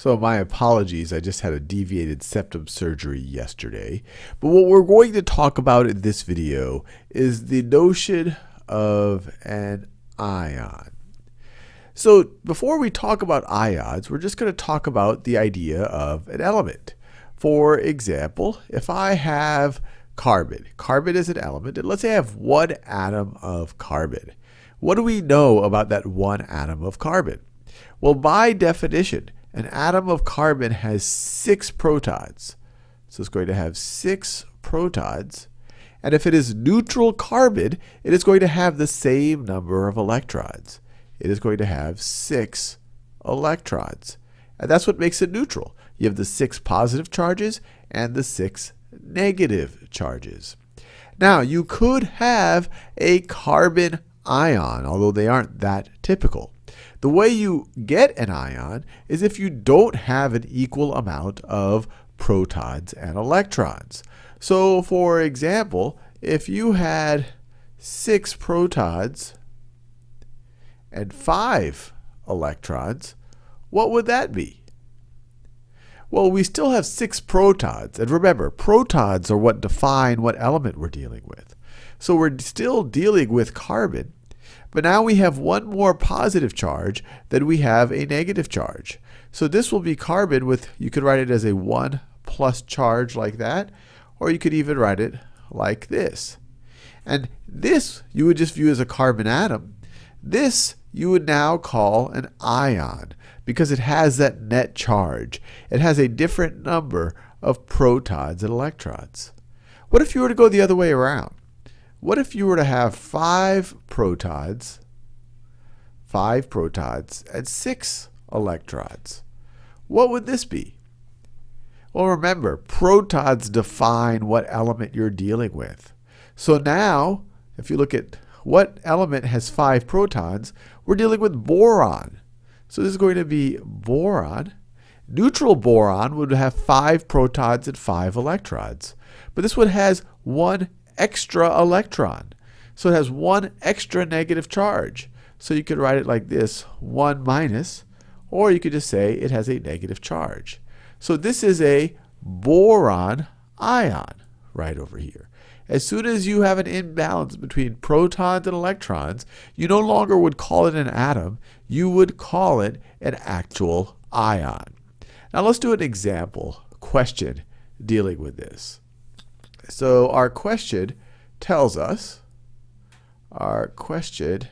So my apologies, I just had a deviated septum surgery yesterday. But what we're going to talk about in this video is the notion of an ion. So before we talk about ions, we're just going to talk about the idea of an element. For example, if I have carbon, carbon is an element, and let's say I have one atom of carbon. What do we know about that one atom of carbon? Well, by definition, an atom of carbon has six protons. So it's going to have six protons. And if it is neutral carbon, it is going to have the same number of electrons. It is going to have six electrons. And that's what makes it neutral. You have the six positive charges and the six negative charges. Now, you could have a carbon ion, although they aren't that typical. The way you get an ion is if you don't have an equal amount of protons and electrons. So for example, if you had six protons and five electrons, what would that be? Well, we still have six protons. And remember, protons are what define what element we're dealing with. So we're still dealing with carbon, but now we have one more positive charge than we have a negative charge. So this will be carbon with, you could write it as a 1 plus charge like that, or you could even write it like this. And this you would just view as a carbon atom. This you would now call an ion because it has that net charge. It has a different number of protons and electrons. What if you were to go the other way around? What if you were to have five protons, five protons, and six electrons? What would this be? Well, remember, protons define what element you're dealing with. So now, if you look at what element has five protons, we're dealing with boron. So this is going to be boron. Neutral boron would have five protons and five electrons. But this one has one extra electron. So it has one extra negative charge. So you could write it like this, 1 minus, or you could just say it has a negative charge. So this is a boron ion right over here. As soon as you have an imbalance between protons and electrons, you no longer would call it an atom, you would call it an actual ion. Now let's do an example question dealing with this. So our question tells us, our question,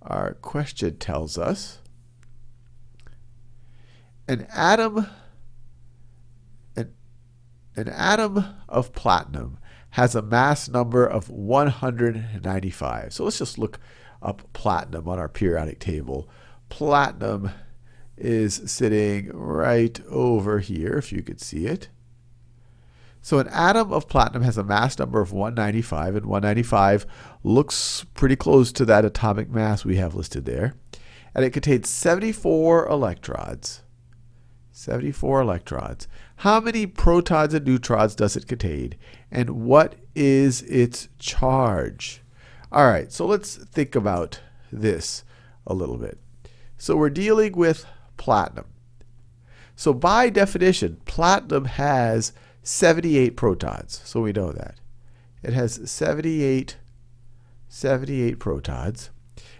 our question tells us, an atom, an, an atom of platinum has a mass number of 195. So let's just look up platinum on our periodic table. Platinum is sitting right over here, if you could see it. So an atom of platinum has a mass number of 195, and 195 looks pretty close to that atomic mass we have listed there. And it contains 74 electrons. 74 electrons. How many protons and neutrons does it contain? And what is its charge? All right, so let's think about this a little bit. So we're dealing with platinum. So by definition, platinum has 78 protons. So we know that. It has 78, 78 protons.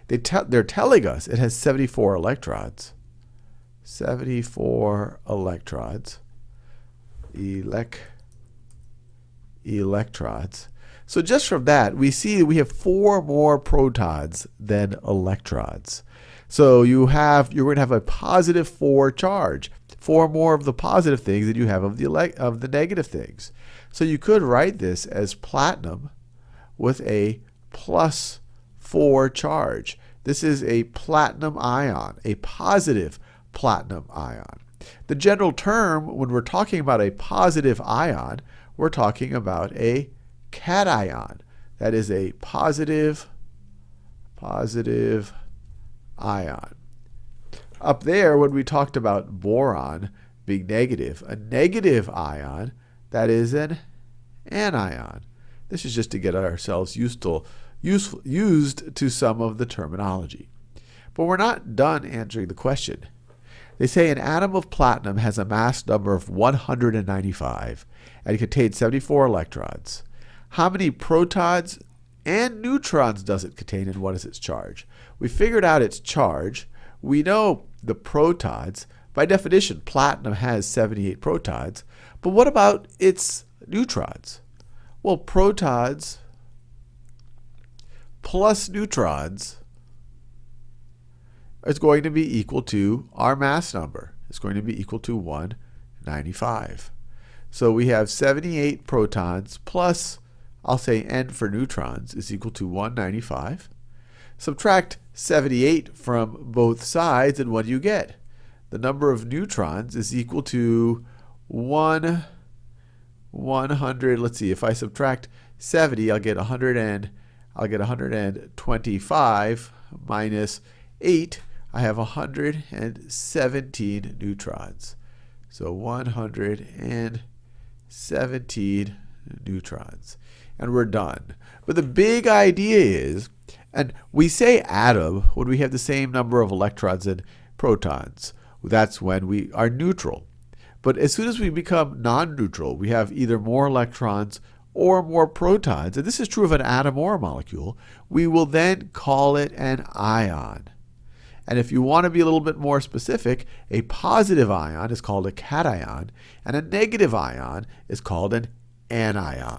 They te they're telling us it has 74 electrons. 74 electrons. Elec electrons. So just from that, we see we have four more protons than electrons. So you have you're going to have a positive 4 charge four more of the positive things than you have of the, of the negative things. So you could write this as platinum with a plus 4 charge. This is a platinum ion, a positive platinum ion. The general term, when we're talking about a positive ion, we're talking about a cation. That is a positive, positive ion. Up there, when we talked about boron being negative, a negative ion, that is an anion. This is just to get ourselves used to, useful, used to some of the terminology. But we're not done answering the question. They say an atom of platinum has a mass number of 195 and contains 74 electrons. How many protons and neutrons does it contain and what is its charge? We figured out its charge. We know the protons. By definition, platinum has 78 protons. But what about its neutrons? Well, protons plus neutrons is going to be equal to our mass number. It's going to be equal to 195. So we have 78 protons plus, I'll say n for neutrons, is equal to 195. Subtract 78 from both sides, and what do you get? The number of neutrons is equal to 1, 100. Let's see, if I subtract 70, I'll get 100 and I'll get 125 minus 8. I have 117 neutrons. So 117 neutrons. And we're done. But the big idea is, and we say atom when we have the same number of electrons and protons. That's when we are neutral. But as soon as we become non-neutral, we have either more electrons or more protons, and this is true of an atom or a molecule, we will then call it an ion. And if you want to be a little bit more specific, a positive ion is called a cation, and a negative ion is called an anion.